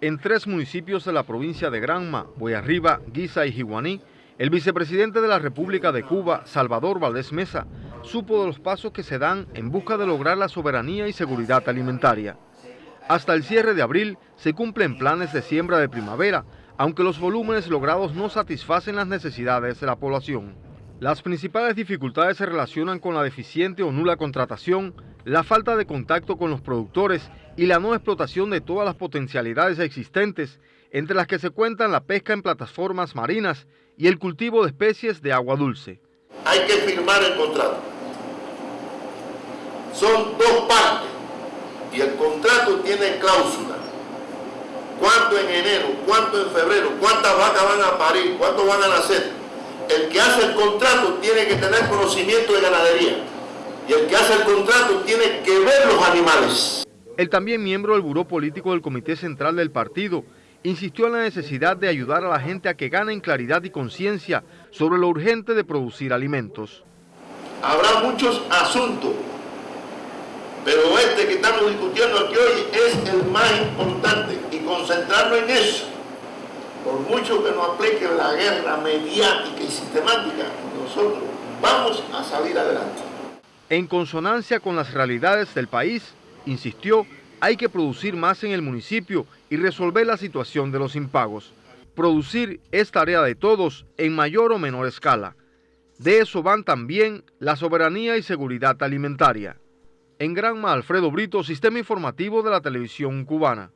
En tres municipios de la provincia de Granma, Boyarriba, Guisa y Jiguaní, el vicepresidente de la República de Cuba, Salvador Valdés Mesa, supo de los pasos que se dan en busca de lograr la soberanía y seguridad alimentaria. Hasta el cierre de abril se cumplen planes de siembra de primavera, aunque los volúmenes logrados no satisfacen las necesidades de la población. Las principales dificultades se relacionan con la deficiente o nula contratación, la falta de contacto con los productores y la no explotación de todas las potencialidades existentes, entre las que se cuentan la pesca en plataformas marinas y el cultivo de especies de agua dulce. Hay que firmar el contrato. Son dos partes y el contrato tiene cláusula. ¿Cuánto en enero? ¿Cuánto en febrero? ¿Cuántas vacas van a parir? ¿Cuánto van a nacer? El que hace el contrato tiene que tener conocimiento de ganadería y el que hace el contrato tiene que ver los animales. El también miembro del Buró Político del Comité Central del Partido insistió en la necesidad de ayudar a la gente a que ganen claridad y conciencia sobre lo urgente de producir alimentos. Habrá muchos asuntos, pero este que estamos discutiendo aquí hoy es el más importante y concentrarnos en eso. Mucho que nos aplique la guerra mediática y sistemática, nosotros vamos a salir adelante. En consonancia con las realidades del país, insistió, hay que producir más en el municipio y resolver la situación de los impagos. Producir es tarea de todos en mayor o menor escala. De eso van también la soberanía y seguridad alimentaria. En Granma, Alfredo Brito, Sistema Informativo de la Televisión Cubana.